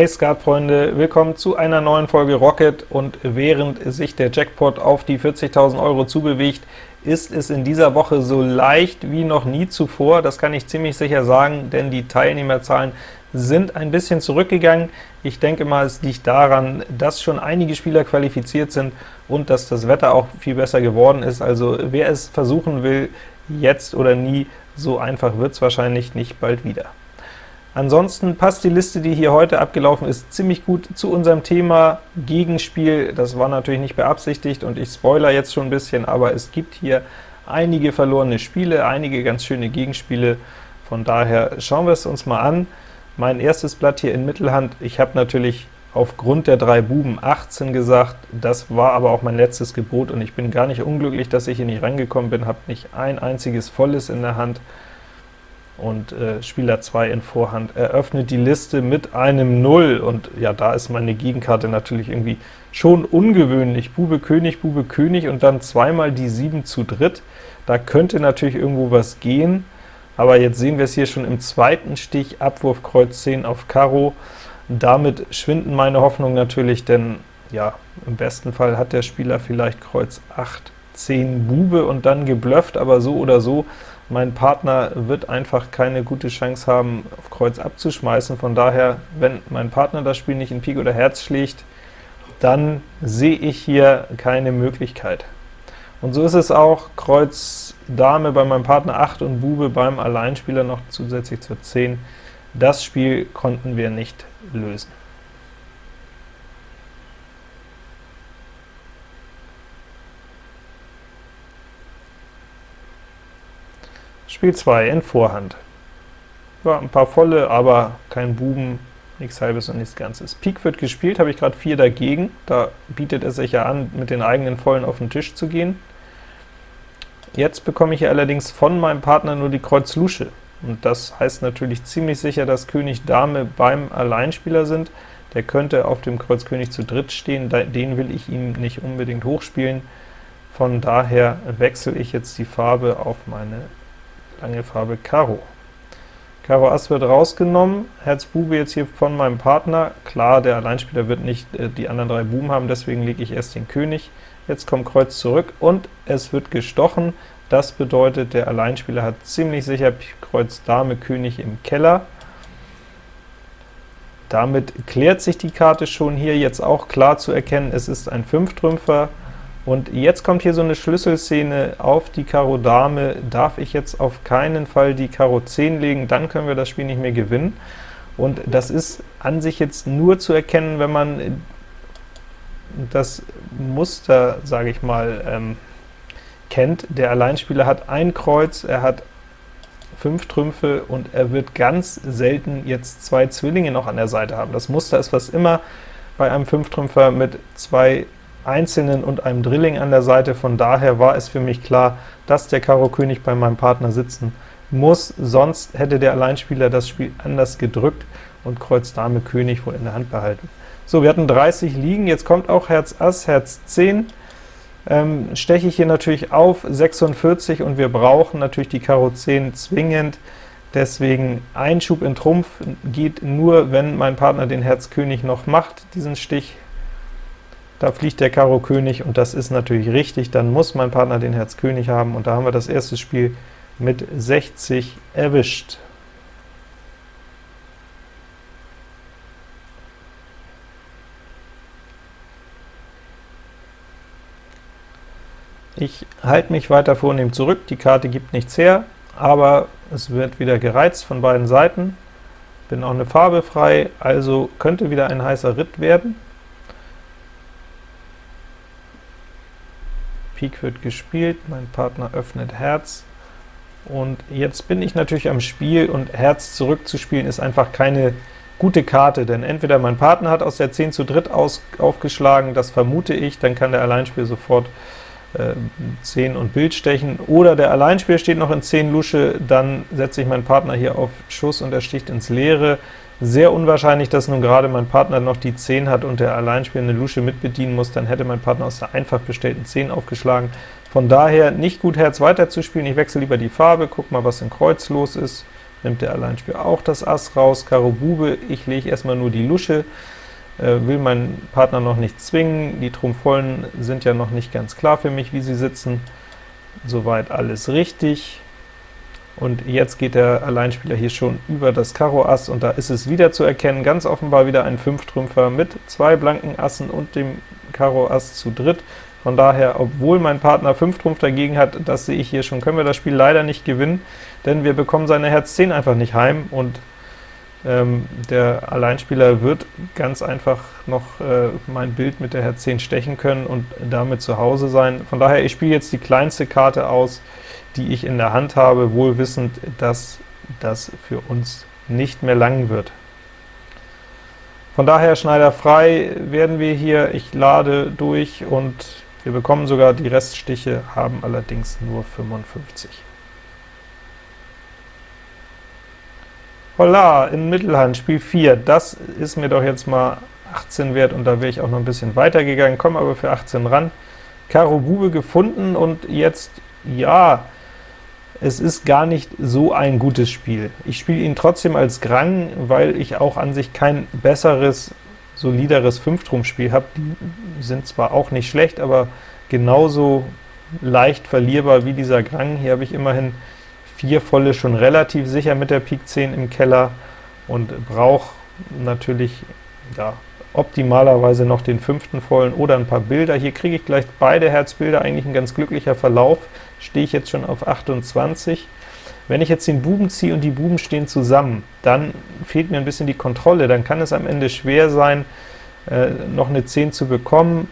Hey Skatfreunde, willkommen zu einer neuen Folge Rocket und während sich der Jackpot auf die 40.000 Euro zubewegt, ist es in dieser Woche so leicht wie noch nie zuvor, das kann ich ziemlich sicher sagen, denn die Teilnehmerzahlen sind ein bisschen zurückgegangen. Ich denke mal, es liegt daran, dass schon einige Spieler qualifiziert sind und dass das Wetter auch viel besser geworden ist, also wer es versuchen will, jetzt oder nie, so einfach wird es wahrscheinlich nicht bald wieder. Ansonsten passt die Liste, die hier heute abgelaufen ist, ziemlich gut zu unserem Thema Gegenspiel. Das war natürlich nicht beabsichtigt, und ich spoiler jetzt schon ein bisschen, aber es gibt hier einige verlorene Spiele, einige ganz schöne Gegenspiele. Von daher schauen wir es uns mal an. Mein erstes Blatt hier in Mittelhand, ich habe natürlich aufgrund der drei Buben 18 gesagt, das war aber auch mein letztes Gebot, und ich bin gar nicht unglücklich, dass ich hier nicht rangekommen bin, habe nicht ein einziges Volles in der Hand, und äh, Spieler 2 in Vorhand eröffnet die Liste mit einem 0, und ja, da ist meine Gegenkarte natürlich irgendwie schon ungewöhnlich. Bube König, Bube König und dann zweimal die 7 zu dritt. Da könnte natürlich irgendwo was gehen, aber jetzt sehen wir es hier schon im zweiten Stich, Abwurf Kreuz 10 auf Karo. Damit schwinden meine Hoffnungen natürlich, denn ja, im besten Fall hat der Spieler vielleicht Kreuz 8, 10 Bube und dann geblufft, aber so oder so mein Partner wird einfach keine gute Chance haben, auf Kreuz abzuschmeißen. Von daher, wenn mein Partner das Spiel nicht in Pik oder Herz schlägt, dann sehe ich hier keine Möglichkeit. Und so ist es auch, Kreuz Dame bei meinem Partner 8 und Bube beim Alleinspieler noch zusätzlich zur 10. Das Spiel konnten wir nicht lösen. Spiel 2 in Vorhand. Ja, ein paar volle, aber kein Buben, nichts halbes und nichts ganzes. Pik wird gespielt, habe ich gerade 4 dagegen, da bietet es sich ja an, mit den eigenen Vollen auf den Tisch zu gehen. Jetzt bekomme ich allerdings von meinem Partner nur die Kreuz Lusche, und das heißt natürlich ziemlich sicher, dass König Dame beim Alleinspieler sind. Der könnte auf dem Kreuz König zu dritt stehen, den will ich ihm nicht unbedingt hochspielen. Von daher wechsle ich jetzt die Farbe auf meine lange Farbe Karo. Karo Ass wird rausgenommen, Herz Bube jetzt hier von meinem Partner. Klar, der Alleinspieler wird nicht äh, die anderen drei Buben haben, deswegen lege ich erst den König. Jetzt kommt Kreuz zurück, und es wird gestochen. Das bedeutet, der Alleinspieler hat ziemlich sicher Kreuz Dame König im Keller. Damit klärt sich die Karte schon hier jetzt auch klar zu erkennen, es ist ein Fünftrümpfer, und jetzt kommt hier so eine Schlüsselszene auf die Karo Dame, darf ich jetzt auf keinen Fall die Karo 10 legen, dann können wir das Spiel nicht mehr gewinnen. Und das ist an sich jetzt nur zu erkennen, wenn man das Muster, sage ich mal, ähm, kennt. Der Alleinspieler hat ein Kreuz, er hat fünf Trümpfe, und er wird ganz selten jetzt zwei Zwillinge noch an der Seite haben. Das Muster ist was immer bei einem Fünftrümpfer mit zwei Einzelnen und einem Drilling an der Seite, von daher war es für mich klar, dass der Karo König bei meinem Partner sitzen muss, sonst hätte der Alleinspieler das Spiel anders gedrückt und Kreuz Dame König wohl in der Hand behalten. So, wir hatten 30 liegen, jetzt kommt auch Herz Ass, Herz 10, ähm, steche ich hier natürlich auf, 46, und wir brauchen natürlich die Karo 10 zwingend, deswegen Einschub in Trumpf geht nur, wenn mein Partner den Herz König noch macht, diesen Stich da fliegt der Karo König, und das ist natürlich richtig, dann muss mein Partner den Herz König haben, und da haben wir das erste Spiel mit 60 erwischt. Ich halte mich weiter vornehm zurück, die Karte gibt nichts her, aber es wird wieder gereizt von beiden Seiten, bin auch eine Farbe frei, also könnte wieder ein heißer Ritt werden. Pik wird gespielt, mein Partner öffnet Herz, und jetzt bin ich natürlich am Spiel, und Herz zurückzuspielen ist einfach keine gute Karte, denn entweder mein Partner hat aus der 10 zu dritt aus, aufgeschlagen, das vermute ich, dann kann der Alleinspieler sofort äh, 10 und Bild stechen, oder der Alleinspieler steht noch in 10 Lusche, dann setze ich meinen Partner hier auf Schuss und er sticht ins Leere. Sehr unwahrscheinlich, dass nun gerade mein Partner noch die 10 hat und der Alleinspieler eine Lusche mitbedienen muss, dann hätte mein Partner aus der einfach bestellten 10 aufgeschlagen. Von daher nicht gut Herz weiterzuspielen, ich wechsle lieber die Farbe, guck mal, was in Kreuz los ist. nimmt der Alleinspieler auch das Ass raus, Karo Bube, ich lege erstmal nur die Lusche, äh, will meinen Partner noch nicht zwingen, die Trumpfvollen sind ja noch nicht ganz klar für mich, wie sie sitzen, soweit alles richtig, und jetzt geht der Alleinspieler hier schon über das Karo Ass, und da ist es wieder zu erkennen, ganz offenbar wieder ein Fünftrümpfer mit zwei blanken Assen und dem Karo Ass zu dritt. Von daher, obwohl mein Partner 5 Trumpf dagegen hat, das sehe ich hier schon, können wir das Spiel leider nicht gewinnen, denn wir bekommen seine Herz 10 einfach nicht heim, und ähm, der Alleinspieler wird ganz einfach noch äh, mein Bild mit der Herz 10 stechen können und damit zu Hause sein. Von daher, ich spiele jetzt die kleinste Karte aus, die ich in der Hand habe, wohl wissend, dass das für uns nicht mehr lang wird. Von daher Schneider frei werden wir hier, ich lade durch und wir bekommen sogar die Reststiche, haben allerdings nur 55. Holla, in Mittelhand, Spiel 4, das ist mir doch jetzt mal 18 wert, und da wäre ich auch noch ein bisschen weiter gegangen, komme aber für 18 ran. Karo Bube gefunden, und jetzt, ja, es ist gar nicht so ein gutes Spiel. Ich spiele ihn trotzdem als Grang, weil ich auch an sich kein besseres, solideres Fünftrumpfspiel habe. Die sind zwar auch nicht schlecht, aber genauso leicht verlierbar wie dieser Grang. Hier habe ich immerhin vier volle schon relativ sicher mit der Pik 10 im Keller und brauche natürlich ja, optimalerweise noch den fünften vollen oder ein paar Bilder. Hier kriege ich gleich beide Herzbilder, eigentlich ein ganz glücklicher Verlauf, stehe ich jetzt schon auf 28. Wenn ich jetzt den Buben ziehe und die Buben stehen zusammen, dann fehlt mir ein bisschen die Kontrolle, dann kann es am Ende schwer sein, äh, noch eine 10 zu bekommen,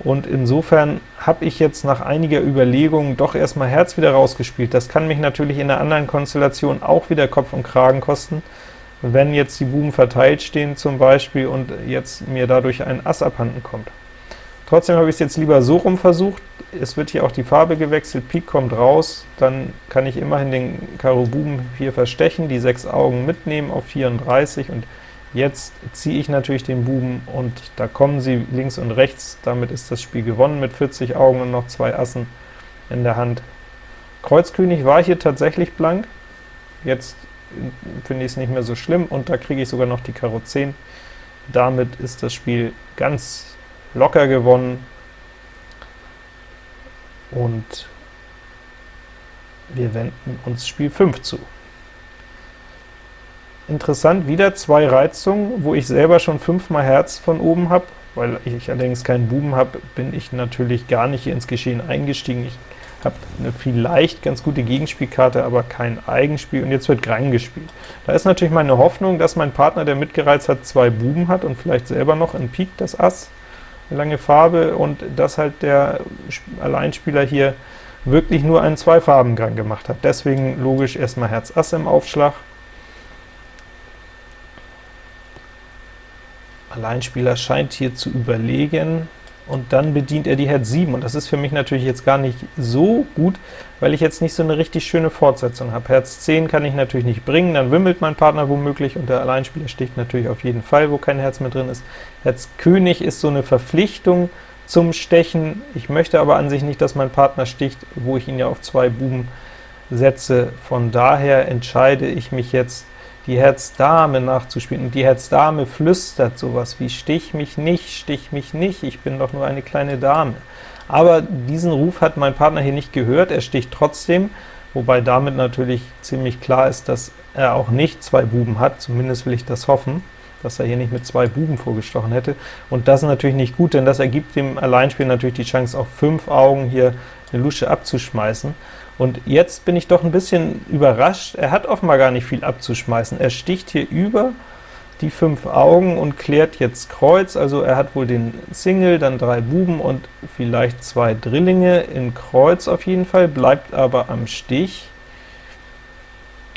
und insofern habe ich jetzt nach einiger Überlegung doch erstmal Herz wieder rausgespielt. Das kann mich natürlich in einer anderen Konstellation auch wieder Kopf und Kragen kosten, wenn jetzt die Buben verteilt stehen zum Beispiel und jetzt mir dadurch ein Ass abhanden kommt. Trotzdem habe ich es jetzt lieber so rum versucht, es wird hier auch die Farbe gewechselt, Pik kommt raus, dann kann ich immerhin den Karo Buben hier verstechen, die sechs Augen mitnehmen auf 34, und jetzt ziehe ich natürlich den Buben, und da kommen sie links und rechts, damit ist das Spiel gewonnen mit 40 Augen und noch zwei Assen in der Hand. Kreuzkönig war hier tatsächlich blank, jetzt finde ich es nicht mehr so schlimm, und da kriege ich sogar noch die Karo 10. Damit ist das Spiel ganz locker gewonnen, und wir wenden uns Spiel 5 zu. Interessant, wieder zwei Reizungen, wo ich selber schon fünfmal Herz von oben habe, weil ich allerdings keinen Buben habe, bin ich natürlich gar nicht ins Geschehen eingestiegen. Ich habe eine vielleicht ganz gute Gegenspielkarte, aber kein Eigenspiel, und jetzt wird Grang gespielt. Da ist natürlich meine Hoffnung, dass mein Partner, der mitgereizt hat, zwei Buben hat und vielleicht selber noch in Pik das Ass, eine lange Farbe, und dass halt der Alleinspieler hier wirklich nur einen Zweifarbengrang gemacht hat. Deswegen logisch erstmal Herz Ass im Aufschlag. Alleinspieler scheint hier zu überlegen, und dann bedient er die Herz 7, und das ist für mich natürlich jetzt gar nicht so gut, weil ich jetzt nicht so eine richtig schöne Fortsetzung habe. Herz 10 kann ich natürlich nicht bringen, dann wimmelt mein Partner womöglich, und der Alleinspieler sticht natürlich auf jeden Fall, wo kein Herz mehr drin ist. Herz König ist so eine Verpflichtung zum Stechen, ich möchte aber an sich nicht, dass mein Partner sticht, wo ich ihn ja auf zwei Buben setze. Von daher entscheide ich mich jetzt die Herz-Dame nachzuspielen, und die Herz-Dame flüstert sowas wie »Stich mich nicht, stich mich nicht, ich bin doch nur eine kleine Dame«. Aber diesen Ruf hat mein Partner hier nicht gehört, er sticht trotzdem, wobei damit natürlich ziemlich klar ist, dass er auch nicht zwei Buben hat, zumindest will ich das hoffen, dass er hier nicht mit zwei Buben vorgestochen hätte. Und das ist natürlich nicht gut, denn das ergibt dem Alleinspieler natürlich die Chance, auf fünf Augen hier eine Lusche abzuschmeißen. Und jetzt bin ich doch ein bisschen überrascht, er hat offenbar gar nicht viel abzuschmeißen. Er sticht hier über die fünf Augen und klärt jetzt Kreuz, also er hat wohl den Single, dann drei Buben und vielleicht zwei Drillinge in Kreuz auf jeden Fall, bleibt aber am Stich.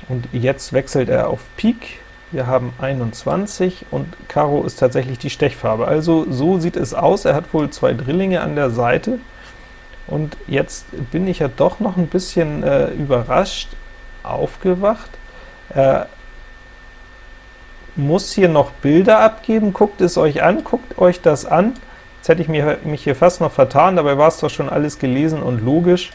Und jetzt wechselt er auf Pik, wir haben 21, und Karo ist tatsächlich die Stechfarbe. Also so sieht es aus, er hat wohl zwei Drillinge an der Seite, und jetzt bin ich ja doch noch ein bisschen äh, überrascht aufgewacht. Er muss hier noch Bilder abgeben, guckt es euch an, guckt euch das an. Jetzt hätte ich mich hier fast noch vertan, dabei war es doch schon alles gelesen und logisch.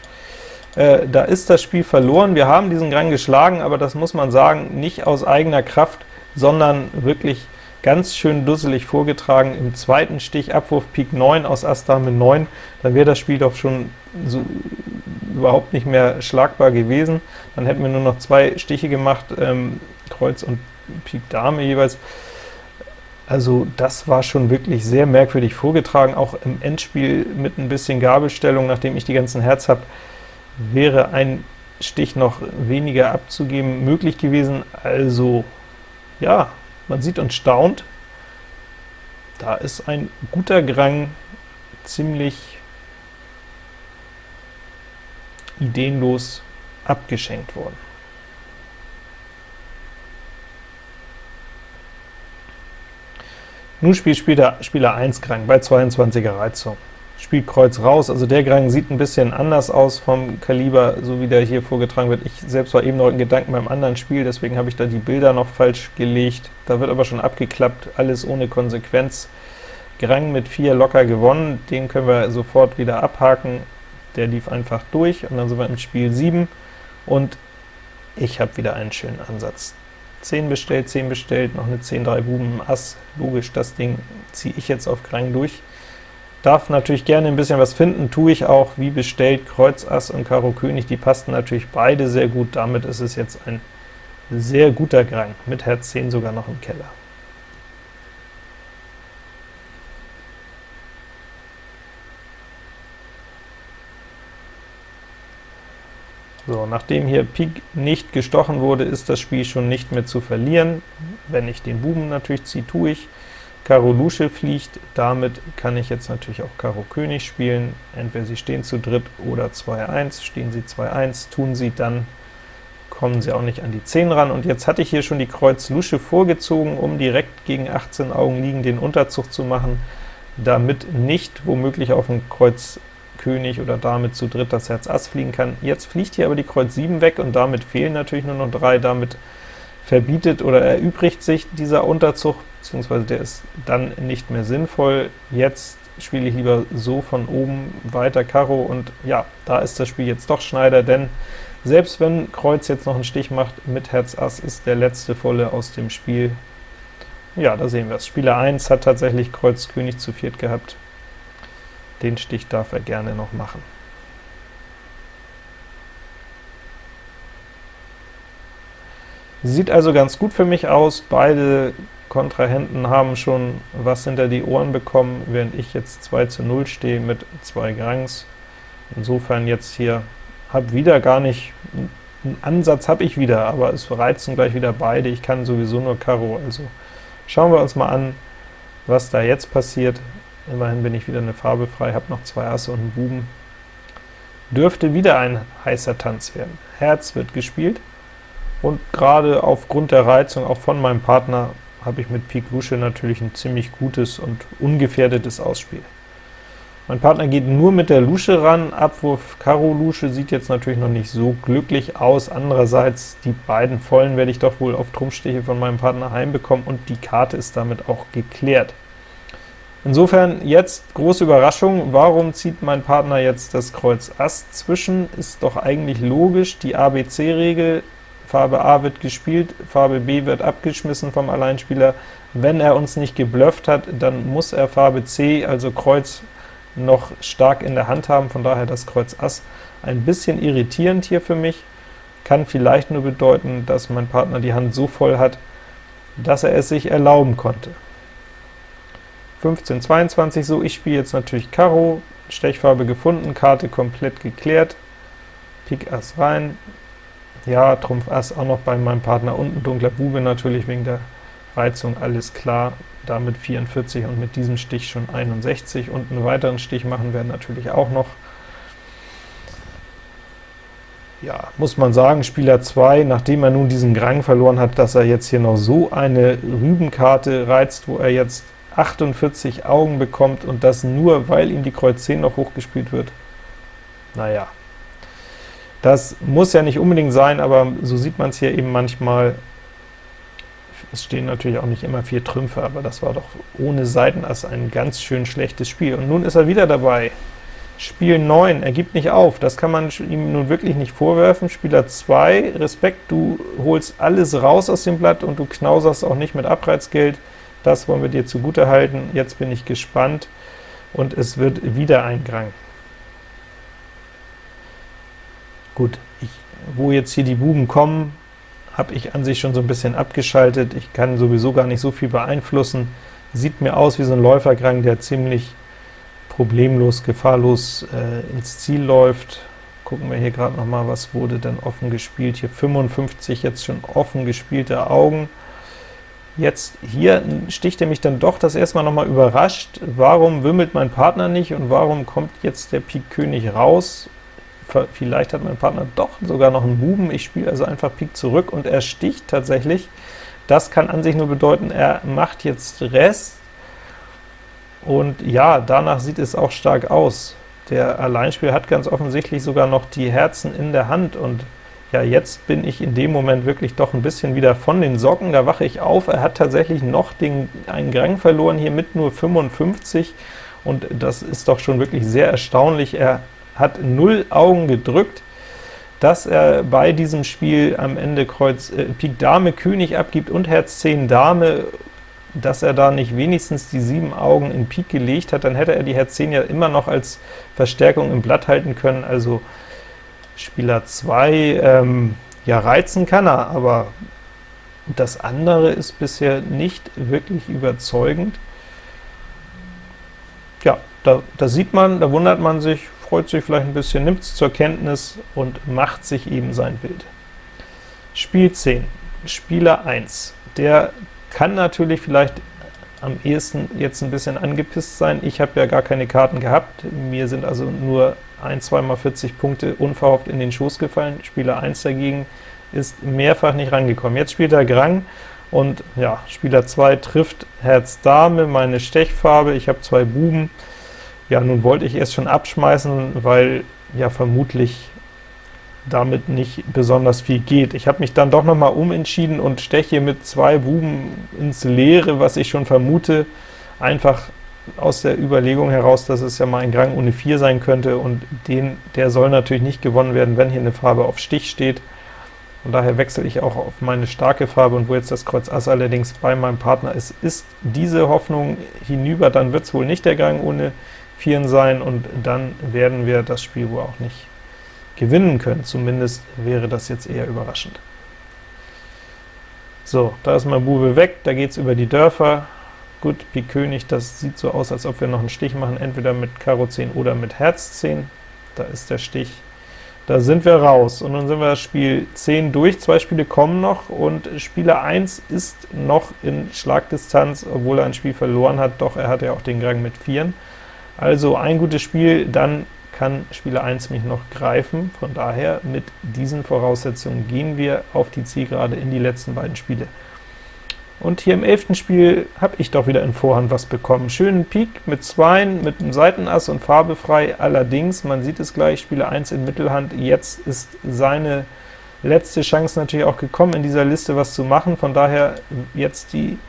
Äh, da ist das Spiel verloren. Wir haben diesen Grang geschlagen, aber das muss man sagen, nicht aus eigener Kraft, sondern wirklich ganz schön dusselig vorgetragen. Im zweiten Stich Abwurf Pik 9 aus Ass Dame 9, dann wäre das Spiel doch schon so überhaupt nicht mehr schlagbar gewesen. Dann hätten wir nur noch zwei Stiche gemacht, ähm, Kreuz und Pik Dame jeweils. Also das war schon wirklich sehr merkwürdig vorgetragen, auch im Endspiel mit ein bisschen Gabelstellung, nachdem ich die ganzen Herz habe, wäre ein Stich noch weniger abzugeben möglich gewesen. Also ja, man sieht und staunt, da ist ein guter Grang ziemlich ideenlos abgeschenkt worden. Nun spielt Spieler, Spieler 1 Grang bei 22er Reizung. Spielt Kreuz raus, also der Grang sieht ein bisschen anders aus vom Kaliber, so wie der hier vorgetragen wird. Ich selbst war eben noch in Gedanken beim anderen Spiel, deswegen habe ich da die Bilder noch falsch gelegt. Da wird aber schon abgeklappt, alles ohne Konsequenz. Grang mit 4 locker gewonnen, den können wir sofort wieder abhaken. Der lief einfach durch, und dann sind wir im Spiel 7, und ich habe wieder einen schönen Ansatz. 10 bestellt, 10 bestellt, noch eine 10, 3 Buben, Ass, logisch, das Ding ziehe ich jetzt auf Krang durch. Darf natürlich gerne ein bisschen was finden, tue ich auch, wie bestellt, Kreuz, Ass und Karo König, die passten natürlich beide sehr gut, damit ist es jetzt ein sehr guter Grang, mit Herz 10 sogar noch im Keller. So, nachdem hier Pik nicht gestochen wurde, ist das Spiel schon nicht mehr zu verlieren. Wenn ich den Buben natürlich ziehe, tue ich. Karo Lusche fliegt, damit kann ich jetzt natürlich auch Karo König spielen. Entweder sie stehen zu dritt oder 2-1. Stehen sie 2-1, tun sie, dann kommen sie auch nicht an die 10 ran. Und jetzt hatte ich hier schon die Kreuz Lusche vorgezogen, um direkt gegen 18 Augen liegen den Unterzug zu machen, damit nicht womöglich auf dem Kreuz König oder Dame zu dritt das Herz Ass fliegen kann. Jetzt fliegt hier aber die Kreuz 7 weg, und damit fehlen natürlich nur noch drei. Damit verbietet oder erübrigt sich dieser Unterzug, beziehungsweise der ist dann nicht mehr sinnvoll. Jetzt spiele ich lieber so von oben weiter Karo, und ja, da ist das Spiel jetzt doch Schneider, denn selbst wenn Kreuz jetzt noch einen Stich macht mit Herz Ass, ist der letzte Volle aus dem Spiel. Ja, da sehen wir es. Spieler 1 hat tatsächlich Kreuz König zu viert gehabt. Den Stich darf er gerne noch machen. Sieht also ganz gut für mich aus, beide Kontrahenten haben schon was hinter die Ohren bekommen, während ich jetzt 2 zu 0 stehe mit zwei Grangs. Insofern jetzt hier, habe wieder gar nicht, einen Ansatz habe ich wieder, aber es reizen gleich wieder beide, ich kann sowieso nur Karo, also schauen wir uns mal an, was da jetzt passiert. Immerhin bin ich wieder eine Farbe frei, habe noch zwei Asse und einen Buben. Dürfte wieder ein heißer Tanz werden. Herz wird gespielt, und gerade aufgrund der Reizung auch von meinem Partner habe ich mit Pik Lusche natürlich ein ziemlich gutes und ungefährdetes Ausspiel. Mein Partner geht nur mit der Lusche ran, Abwurf Karo Lusche sieht jetzt natürlich noch nicht so glücklich aus, andererseits die beiden Vollen werde ich doch wohl auf Trumpfstiche von meinem Partner heimbekommen, und die Karte ist damit auch geklärt. Insofern jetzt große Überraschung, warum zieht mein Partner jetzt das Kreuz Ass zwischen? Ist doch eigentlich logisch, die ABC-Regel, Farbe A wird gespielt, Farbe B wird abgeschmissen vom Alleinspieler. Wenn er uns nicht geblufft hat, dann muss er Farbe C, also Kreuz, noch stark in der Hand haben, von daher das Kreuz Ass. Ein bisschen irritierend hier für mich, kann vielleicht nur bedeuten, dass mein Partner die Hand so voll hat, dass er es sich erlauben konnte. 15, 22, so, ich spiele jetzt natürlich Karo, Stechfarbe gefunden, Karte komplett geklärt, Pik Ass rein, ja, Trumpf Ass auch noch bei meinem Partner, und ein dunkler Bube natürlich wegen der Reizung, alles klar, damit 44 und mit diesem Stich schon 61, und einen weiteren Stich machen wir natürlich auch noch. Ja, muss man sagen, Spieler 2, nachdem er nun diesen Grang verloren hat, dass er jetzt hier noch so eine Rübenkarte reizt, wo er jetzt 48 Augen bekommt und das nur, weil ihm die Kreuz 10 noch hochgespielt wird. Naja, das muss ja nicht unbedingt sein, aber so sieht man es hier eben manchmal. Es stehen natürlich auch nicht immer vier Trümpfe, aber das war doch ohne Seitenass ein ganz schön schlechtes Spiel. Und nun ist er wieder dabei. Spiel 9, er gibt nicht auf, das kann man ihm nun wirklich nicht vorwerfen. Spieler 2, Respekt, du holst alles raus aus dem Blatt und du knauserst auch nicht mit Abreizgeld, das wollen wir dir zugute halten. Jetzt bin ich gespannt, und es wird wieder ein Grang. Gut, ich, wo jetzt hier die Buben kommen, habe ich an sich schon so ein bisschen abgeschaltet. Ich kann sowieso gar nicht so viel beeinflussen. Sieht mir aus wie so ein Läufergrang, der ziemlich problemlos, gefahrlos äh, ins Ziel läuft. Gucken wir hier gerade noch mal, was wurde denn offen gespielt. Hier 55 jetzt schon offen gespielte Augen. Jetzt hier sticht er mich dann doch das erstmal noch mal überrascht. Warum wimmelt mein Partner nicht und warum kommt jetzt der Pik König raus? Vielleicht hat mein Partner doch sogar noch einen Buben. Ich spiele also einfach Pik zurück und er sticht tatsächlich. Das kann an sich nur bedeuten, er macht jetzt Rest, und ja, danach sieht es auch stark aus. Der Alleinspieler hat ganz offensichtlich sogar noch die Herzen in der Hand, und ja, jetzt bin ich in dem Moment wirklich doch ein bisschen wieder von den Socken, da wache ich auf, er hat tatsächlich noch den, einen Grang verloren, hier mit nur 55, und das ist doch schon wirklich sehr erstaunlich. Er hat null Augen gedrückt, dass er bei diesem Spiel am Ende Kreuz äh, Pik Dame König abgibt und Herz 10 Dame, dass er da nicht wenigstens die sieben Augen in Pik gelegt hat, dann hätte er die Herz 10 ja immer noch als Verstärkung im Blatt halten können, also Spieler 2, ähm, ja reizen kann er, aber das andere ist bisher nicht wirklich überzeugend. Ja, da, da sieht man, da wundert man sich, freut sich vielleicht ein bisschen, nimmt es zur Kenntnis und macht sich eben sein Bild. Spiel 10, Spieler 1, der kann natürlich vielleicht am ehesten jetzt ein bisschen angepisst sein. Ich habe ja gar keine Karten gehabt, mir sind also nur ein, zweimal 40 Punkte unverhofft in den Schoß gefallen. Spieler 1 dagegen ist mehrfach nicht rangekommen. Jetzt spielt er Grang, und ja, Spieler 2 trifft Herz Dame, meine Stechfarbe, ich habe zwei Buben. Ja, nun wollte ich erst schon abschmeißen, weil ja vermutlich damit nicht besonders viel geht. Ich habe mich dann doch noch mal umentschieden und steche mit zwei Buben ins Leere, was ich schon vermute, einfach aus der Überlegung heraus, dass es ja mal ein Grang ohne 4 sein könnte, und den, der soll natürlich nicht gewonnen werden, wenn hier eine Farbe auf Stich steht. Von daher wechsle ich auch auf meine starke Farbe, und wo jetzt das Kreuz Ass allerdings bei meinem Partner ist, ist diese Hoffnung hinüber, dann wird es wohl nicht der Grang ohne 4 sein, und dann werden wir das Spiel wohl auch nicht gewinnen können. Zumindest wäre das jetzt eher überraschend. So, da ist mein Bube weg, da geht es über die Dörfer. Gut, Pik König, das sieht so aus, als ob wir noch einen Stich machen, entweder mit Karo 10 oder mit Herz 10. Da ist der Stich. Da sind wir raus, und nun sind wir das Spiel 10 durch, zwei Spiele kommen noch, und Spieler 1 ist noch in Schlagdistanz, obwohl er ein Spiel verloren hat, doch er hat ja auch den Gang mit 4. Also ein gutes Spiel, dann kann Spieler 1 mich noch greifen. Von daher, mit diesen Voraussetzungen gehen wir auf die Zielgerade in die letzten beiden Spiele. Und hier im elften Spiel habe ich doch wieder in Vorhand was bekommen. Schönen Pik mit Zweien, mit einem Seitenass und Farbe frei. Allerdings, man sieht es gleich, Spieler 1 in Mittelhand, jetzt ist seine letzte Chance natürlich auch gekommen, in dieser Liste was zu machen. Von daher jetzt die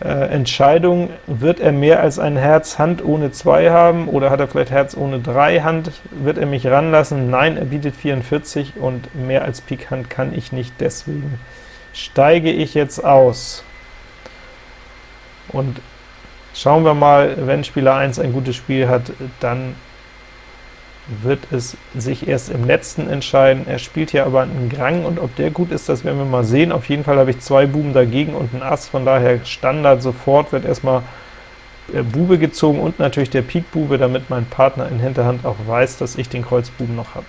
Entscheidung, wird er mehr als ein Herz Hand ohne 2 haben, oder hat er vielleicht Herz ohne 3 Hand? Wird er mich ranlassen? Nein, er bietet 44, und mehr als Pik Hand kann ich nicht, deswegen steige ich jetzt aus. Und schauen wir mal, wenn Spieler 1 ein gutes Spiel hat, dann wird es sich erst im letzten entscheiden. Er spielt hier aber einen Grang, und ob der gut ist, das werden wir mal sehen. Auf jeden Fall habe ich zwei Buben dagegen und einen Ass, von daher Standard sofort wird erstmal äh, Bube gezogen und natürlich der Pik Bube, damit mein Partner in Hinterhand auch weiß, dass ich den Kreuzbuben noch habe.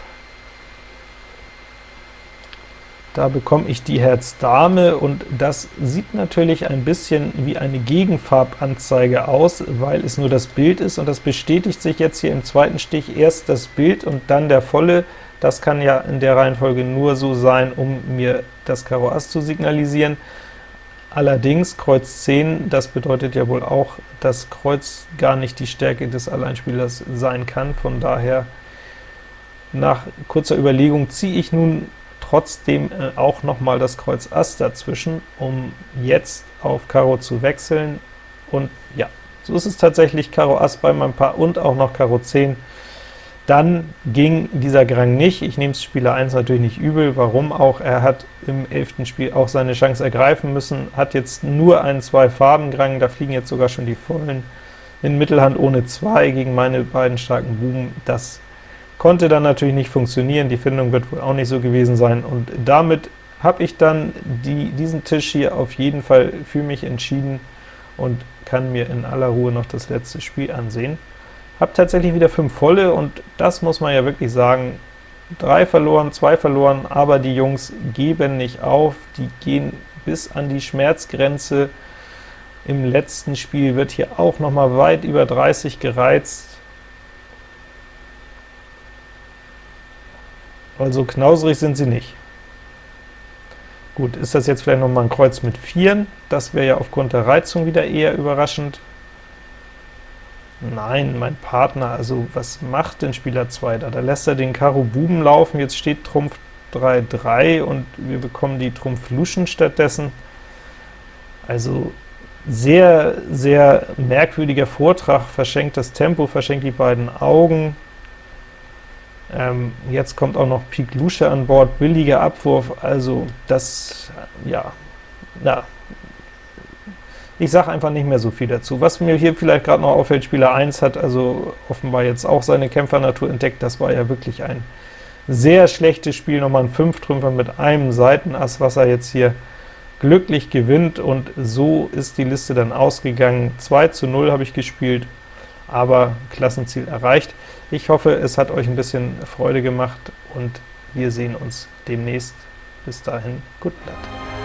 Da bekomme ich die Herz Dame, und das sieht natürlich ein bisschen wie eine Gegenfarbanzeige aus, weil es nur das Bild ist, und das bestätigt sich jetzt hier im zweiten Stich, erst das Bild und dann der volle. Das kann ja in der Reihenfolge nur so sein, um mir das Karo Ass zu signalisieren. Allerdings Kreuz 10, das bedeutet ja wohl auch, dass Kreuz gar nicht die Stärke des Alleinspielers sein kann, von daher nach kurzer Überlegung ziehe ich nun trotzdem äh, auch noch mal das Kreuz Ass dazwischen, um jetzt auf Karo zu wechseln, und ja, so ist es tatsächlich Karo Ass bei meinem Paar und auch noch Karo 10. Dann ging dieser Grang nicht. Ich nehme es Spieler 1 natürlich nicht übel, warum auch. Er hat im 11. Spiel auch seine Chance ergreifen müssen, hat jetzt nur einen Zwei-Farben-Grang, da fliegen jetzt sogar schon die vollen in Mittelhand ohne 2 gegen meine beiden starken Buben. Das konnte dann natürlich nicht funktionieren, die Findung wird wohl auch nicht so gewesen sein, und damit habe ich dann die, diesen Tisch hier auf jeden Fall für mich entschieden und kann mir in aller Ruhe noch das letzte Spiel ansehen. Habe tatsächlich wieder 5 volle, und das muss man ja wirklich sagen, 3 verloren, 2 verloren, aber die Jungs geben nicht auf, die gehen bis an die Schmerzgrenze. Im letzten Spiel wird hier auch noch mal weit über 30 gereizt. Also knauserig sind sie nicht. Gut, ist das jetzt vielleicht noch mal ein Kreuz mit 4? Das wäre ja aufgrund der Reizung wieder eher überraschend. Nein, mein Partner, also was macht denn Spieler 2 da? Da lässt er den Karo Buben laufen, jetzt steht Trumpf 3, 3 und wir bekommen die Trumpf Luschen stattdessen. Also sehr, sehr merkwürdiger Vortrag, verschenkt das Tempo, verschenkt die beiden Augen. Ähm, jetzt kommt auch noch Pik Lusche an Bord, billiger Abwurf, also das, ja, na, ich sage einfach nicht mehr so viel dazu. Was mir hier vielleicht gerade noch auffällt, Spieler 1 hat also offenbar jetzt auch seine Kämpfernatur entdeckt, das war ja wirklich ein sehr schlechtes Spiel, nochmal ein 5-Trümpfer mit einem Seitenass, was er jetzt hier glücklich gewinnt, und so ist die Liste dann ausgegangen. 2 zu 0 habe ich gespielt, aber Klassenziel erreicht. Ich hoffe, es hat euch ein bisschen Freude gemacht, und wir sehen uns demnächst. Bis dahin, gut Blatt.